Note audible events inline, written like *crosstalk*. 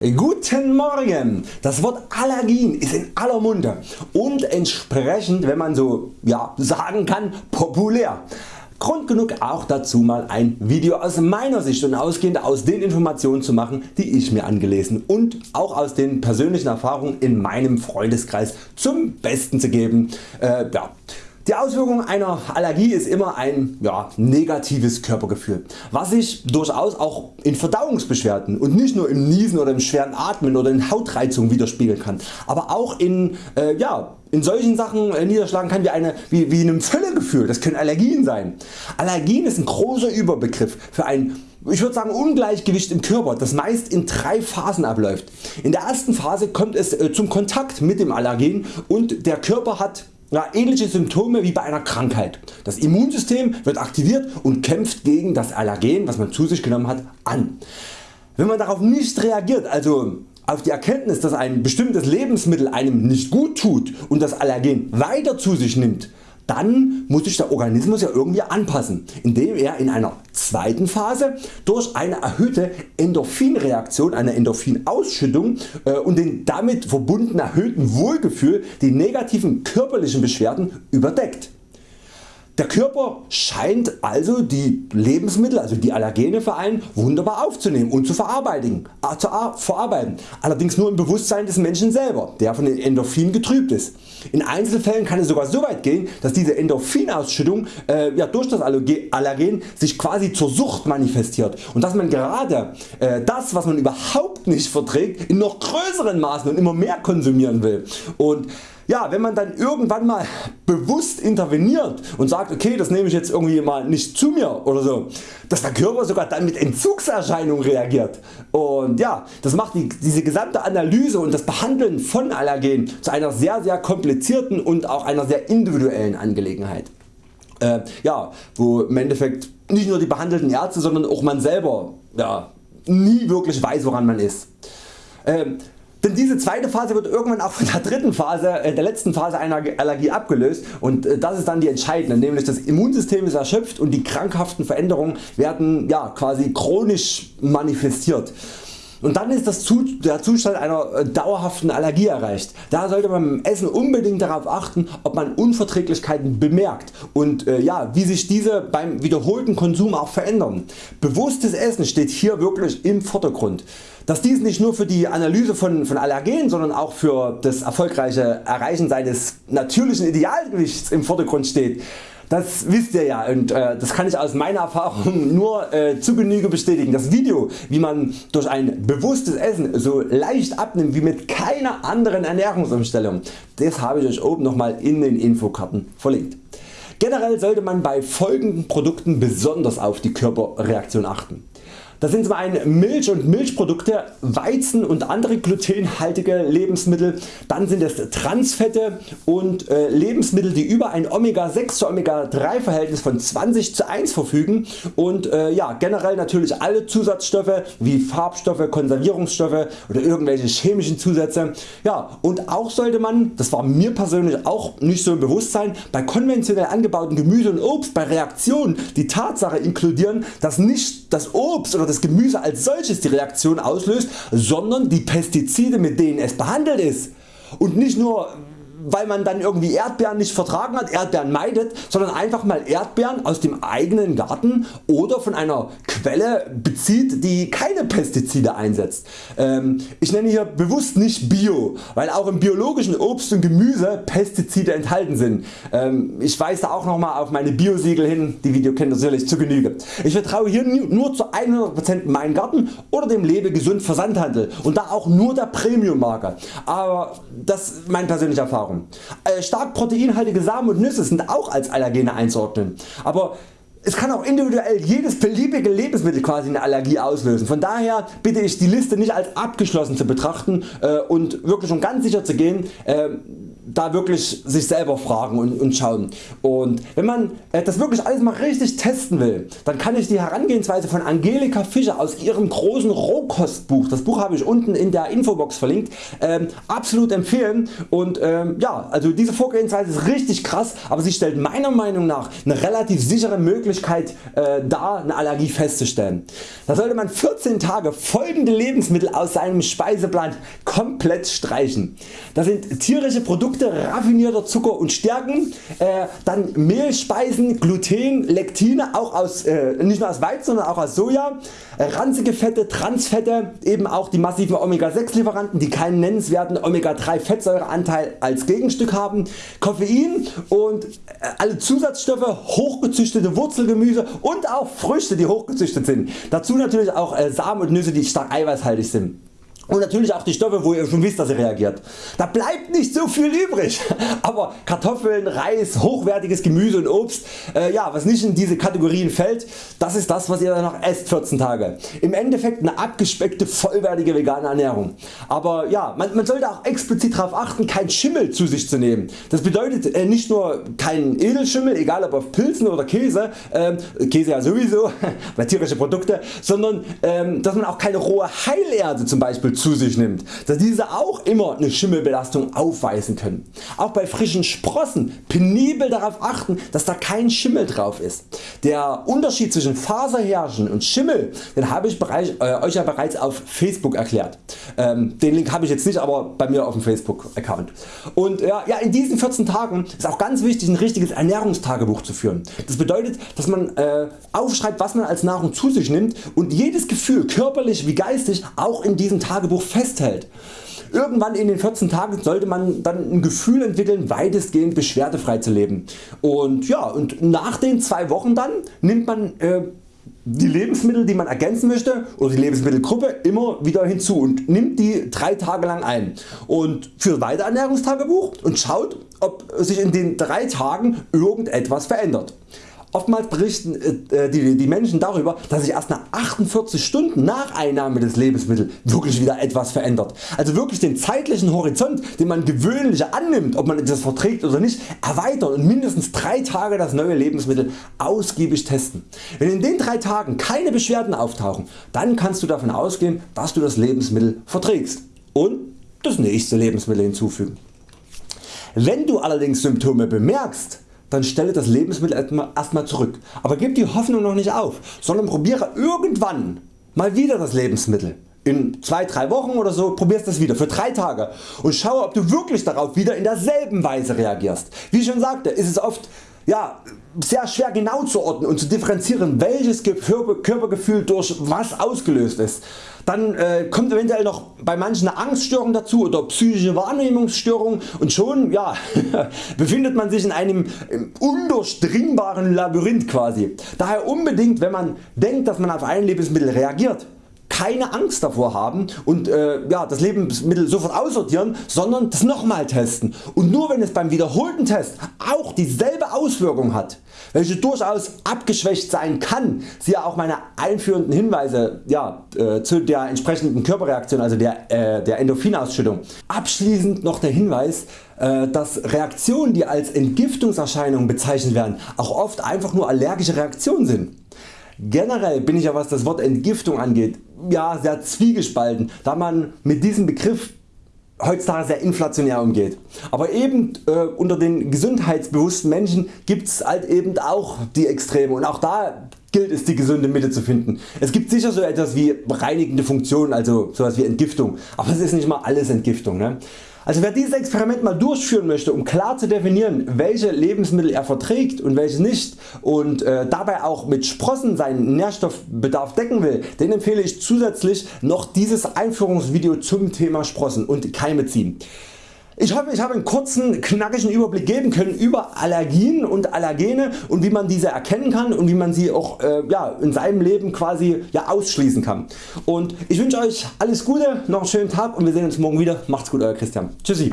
Guten Morgen! Das Wort Allergien ist in aller Munde und entsprechend wenn man so ja, sagen kann populär. Grund genug auch dazu mal ein Video aus meiner Sicht und ausgehend aus den Informationen zu machen die ich mir angelesen und auch aus den persönlichen Erfahrungen in meinem Freundeskreis zum Besten zu geben. Äh, ja. Die Auswirkung einer Allergie ist immer ein ja, negatives Körpergefühl, was sich durchaus auch in Verdauungsbeschwerden und nicht nur im Niesen oder im schweren Atmen oder in Hautreizungen widerspiegeln kann, aber auch in, äh, ja, in solchen Sachen äh, niederschlagen kann wie, eine, wie, wie einem Völlegefühl, das können Allergien sein. Allergien ist ein großer Überbegriff für ein ich würde sagen Ungleichgewicht im Körper, das meist in drei Phasen abläuft. In der ersten Phase kommt es äh, zum Kontakt mit dem Allergen und der Körper hat ja, ähnliche Symptome wie bei einer Krankheit. Das Immunsystem wird aktiviert und kämpft gegen das Allergen was man zu sich genommen hat an. Wenn man darauf nicht reagiert, also auf die Erkenntnis dass ein bestimmtes Lebensmittel einem nicht gut tut und das Allergen weiter zu sich nimmt, dann muss sich der Organismus ja irgendwie anpassen, indem er in einer zweiten Phase durch eine erhöhte Endorphinreaktion, eine Endorphinausschüttung äh, und den damit verbundenen erhöhten Wohlgefühl die negativen körperlichen Beschwerden überdeckt. Der Körper scheint also die Lebensmittel, also die Allergene für einen wunderbar aufzunehmen und zu verarbeiten, äh, zu verarbeiten, allerdings nur im Bewusstsein des Menschen selber, der von den Endorphinen getrübt ist. In Einzelfällen kann es sogar so weit gehen, dass diese Endorphinausschüttung äh, ja, durch das Allergen sich quasi zur Sucht manifestiert und dass man gerade äh, das was man überhaupt nicht verträgt in noch größeren Maßen und immer mehr konsumieren will. Und ja, wenn man dann irgendwann mal bewusst interveniert und sagt okay das nehme ich jetzt irgendwie mal nicht zu mir oder so, dass der Körper sogar dann mit Entzugserscheinungen reagiert und ja, das macht die, diese gesamte Analyse und das Behandeln von Allergen zu einer sehr sehr komplizierten und auch einer sehr individuellen Angelegenheit. Äh, ja, wo im Endeffekt nicht nur die behandelten Ärzte, sondern auch man selber ja, nie wirklich weiß woran man ist. Ähm, denn diese zweite Phase wird irgendwann auch von der dritten Phase, äh, der letzten Phase einer Allergie abgelöst und äh, das ist dann die entscheidende, nämlich das Immunsystem ist erschöpft und die krankhaften Veränderungen werden ja, quasi chronisch manifestiert. Und dann ist das, der Zustand einer äh, dauerhaften Allergie erreicht. Da sollte man beim Essen unbedingt darauf achten ob man Unverträglichkeiten bemerkt und äh, ja, wie sich diese beim wiederholten Konsum auch verändern. Bewusstes Essen steht hier wirklich im Vordergrund. Dass dies nicht nur für die Analyse von, von Allergenen, sondern auch für das erfolgreiche Erreichen seines natürlichen Idealgewichts im Vordergrund steht, das wisst ihr ja und äh, das kann ich aus meiner Erfahrung *laughs* nur äh, zu Genüge bestätigen. Das Video wie man durch ein bewusstes Essen so leicht abnimmt wie mit keiner anderen Ernährungsumstellung, das habe ich Euch oben nochmal in den Infokarten verlinkt. Generell sollte man bei folgenden Produkten besonders auf die Körperreaktion achten. Das sind zum einen Milch und Milchprodukte, Weizen und andere glutenhaltige Lebensmittel, dann sind es Transfette und äh, Lebensmittel die über ein Omega 6 zu Omega 3 Verhältnis von 20 zu 1 verfügen und äh, ja, generell natürlich alle Zusatzstoffe wie Farbstoffe, Konservierungsstoffe oder irgendwelche chemischen Zusätze. Ja, und auch sollte man, das war mir persönlich auch nicht so im Bewusstsein, bei konventionell angebauten Gemüse und Obst bei Reaktionen die Tatsache inkludieren, dass nicht das Obst oder das Gemüse als solches die Reaktion auslöst, sondern die Pestizide mit denen es behandelt ist. Und nicht nur weil man dann irgendwie Erdbeeren nicht vertragen hat, Erdbeeren meidet, sondern einfach mal Erdbeeren aus dem eigenen Garten oder von einer Quelle bezieht die keine Pestizide einsetzt. Ähm, ich nenne hier bewusst nicht Bio, weil auch im biologischen Obst und Gemüse Pestizide enthalten sind. Ähm, ich weise auch nochmal auf meine Biosiegel hin, die Video kennt sicherlich zu Genüge. Ich vertraue hier nur zu 100% meinem Garten oder dem Lebe gesund Versandhandel und da auch nur der Premium Marke. Aber das ist meine persönliche Erfahrung. Äh, stark proteinhaltige Samen und Nüsse sind auch als Allergene einzuordnen, aber es kann auch individuell jedes beliebige Lebensmittel quasi eine Allergie auslösen. Von daher bitte ich die Liste nicht als abgeschlossen zu betrachten äh, und wirklich um ganz sicher zu gehen, äh, da wirklich sich selber fragen und, und schauen. Und wenn man äh, das wirklich alles mal richtig testen will, dann kann ich die Herangehensweise von Angelika Fischer aus ihrem großen Rohkostbuch, das Buch habe ich unten in der Infobox verlinkt, ähm, absolut empfehlen. Und ähm, ja, also diese Vorgehensweise ist richtig krass, aber sie stellt meiner Meinung nach eine relativ sichere Möglichkeit äh, dar, eine Allergie festzustellen. Da sollte man 14 Tage folgende Lebensmittel aus seinem Speiseplan komplett streichen. Das sind tierische Produkte, raffinierter Zucker und Stärken, äh, dann Mehlspeisen, Gluten, Lektine, auch aus, äh, nicht nur aus Weizen, sondern auch aus Soja, ranzige Fette, Transfette, eben auch die massiven Omega 6 Lieferanten, die keinen nennenswerten Omega 3 Fettsäureanteil als Gegenstück haben, Koffein und äh, alle Zusatzstoffe, hochgezüchtete Wurzelgemüse und auch Früchte die hochgezüchtet sind. Dazu natürlich auch äh, Samen und Nüsse die stark eiweißhaltig sind und natürlich auch die Stoffe wo ihr schon wisst dass sie reagiert. Da bleibt nicht so viel übrig, *laughs* aber Kartoffeln, Reis, hochwertiges Gemüse und Obst, äh, ja, was nicht in diese Kategorien fällt, das ist das was ihr danach esst 14 Tage. Im Endeffekt eine abgespeckte vollwertige vegane Ernährung. Aber ja, man, man sollte auch explizit darauf achten kein Schimmel zu sich zu nehmen. Das bedeutet äh, nicht nur kein Edelschimmel, egal ob auf Pilzen oder Käse, äh, Käse ja sowieso, *laughs* tierische Produkte, sondern ähm, dass man auch keine rohe Heilerde zum Beispiel zu sich nimmt, da diese auch immer eine Schimmelbelastung aufweisen können. Auch bei frischen Sprossen penibel darauf achten dass da kein Schimmel drauf ist. Der Unterschied zwischen Faserhärchen und Schimmel den habe ich bereits, äh, Euch ja bereits auf Facebook erklärt. Ähm, den Link habe ich jetzt nicht aber bei mir auf dem Facebook Account. Und ja, ja, in diesen 14 Tagen ist auch ganz wichtig ein richtiges Ernährungstagebuch zu führen. Das bedeutet dass man äh, aufschreibt was man als Nahrung zu sich nimmt und jedes Gefühl körperlich wie geistig auch in diesem Tagebuch Tagebuch festhält. Irgendwann in den 14 Tagen sollte man dann ein Gefühl entwickeln weitestgehend beschwerdefrei zu leben. Und, ja, und nach den zwei Wochen dann nimmt man äh, die Lebensmittel die man ergänzen möchte oder die Lebensmittelgruppe immer wieder hinzu und nimmt die drei Tage lang ein und führt weiter Ernährungstagebuch und schaut ob sich in den drei Tagen irgendetwas verändert. Oftmals berichten äh, die, die Menschen darüber dass sich erst nach 48 Stunden nach Einnahme des Lebensmittels wirklich wieder etwas verändert. Also wirklich den zeitlichen Horizont den man gewöhnlich annimmt ob man das verträgt oder nicht erweitern und mindestens 3 Tage das neue Lebensmittel ausgiebig testen. Wenn in den 3 Tagen keine Beschwerden auftauchen dann kannst du davon ausgehen dass du das Lebensmittel verträgst und das nächste Lebensmittel hinzufügen. Wenn du allerdings Symptome bemerkst dann stelle das Lebensmittel erstmal zurück. Aber gib die Hoffnung noch nicht auf, sondern probiere irgendwann mal wieder das Lebensmittel. In 2-3 Wochen oder so probierst das wieder für 3 Tage und schaue ob du wirklich darauf wieder in derselben Weise reagierst. Wie ich schon sagte ist es oft ja, sehr schwer genau zu ordnen und zu differenzieren welches Körpergefühl durch was ausgelöst ist. Dann äh, kommt eventuell noch bei manchen eine Angststörung dazu oder psychische Wahrnehmungsstörung und schon ja, *laughs* befindet man sich in einem undurchdringbaren Labyrinth quasi. Daher unbedingt wenn man denkt dass man auf ein Lebensmittel reagiert, keine Angst davor haben und äh, ja, das Lebensmittel sofort aussortieren, sondern das nochmal testen und nur wenn es beim wiederholten Test auch dieselbe Auswirkung hat, welche durchaus abgeschwächt sein kann, siehe auch meine einführenden Hinweise ja, äh, zu der entsprechenden Körperreaktion, also der, äh, der Endorphinausschüttung. Abschließend noch der Hinweis, äh, dass Reaktionen die als Entgiftungserscheinungen bezeichnet werden auch oft einfach nur allergische Reaktionen sind. Generell bin ich ja was das Wort Entgiftung angeht ja, sehr zwiegespalten, da man mit diesem Begriff heutzutage sehr inflationär umgeht. Aber eben äh, unter den gesundheitsbewussten Menschen gibt es halt eben auch die Extreme und auch da gilt es die gesunde Mitte zu finden. Es gibt sicher so etwas wie reinigende Funktionen, also sowas wie Entgiftung, aber es ist nicht mal alles Entgiftung. Ne? Also wer dieses Experiment mal durchführen möchte um klar zu definieren welche Lebensmittel er verträgt und welche nicht und äh, dabei auch mit Sprossen seinen Nährstoffbedarf decken will, den empfehle ich zusätzlich noch dieses Einführungsvideo zum Thema Sprossen und Keime ziehen. Ich hoffe ich habe einen kurzen knackigen Überblick geben können über Allergien und Allergene und wie man diese erkennen kann und wie man sie auch äh, ja, in seinem Leben quasi ja, ausschließen kann. Und ich wünsche Euch alles Gute, noch einen schönen Tag und wir sehen uns morgen wieder. Macht's gut Euer Christian. Tschüssi.